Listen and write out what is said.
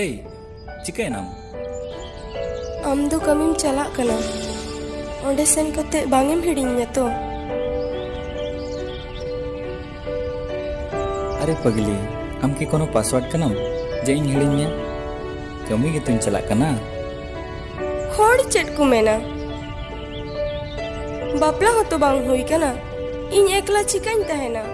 Hey, चिकायनाम ᱟᱢ ᱫᱚ ᱠᱟᱹᱢᱤᱢ ᱪᱟᱞᱟᱜ ᱠᱟᱱᱟ ᱚᱸᱰᱮ ᱥᱮᱱ ᱠᱟᱛᱮ ᱵᱟᱝᱮᱢ ᱦᱤᱲᱤᱧᱟ ᱛᱚ अरे पगली आम की कोनो पासवर्ड कनम जे इन हिड़िñ में कमी गे तुम चला कना ᱦᱚᱲ ᱪᱮᱫ ᱠᱚ ᱢᱮᱱᱟ ᱵᱟᱯᱞᱟ ᱦᱚᱸᱛᱚ ᱵᱟᱝ ᱦᱩᱭ ᱠᱟᱱᱟ ᱤᱧ ᱮᱠᱞᱟ ᱪᱤᱠᱟᱹᱧ ᱛᱟᱦᱮᱱᱟ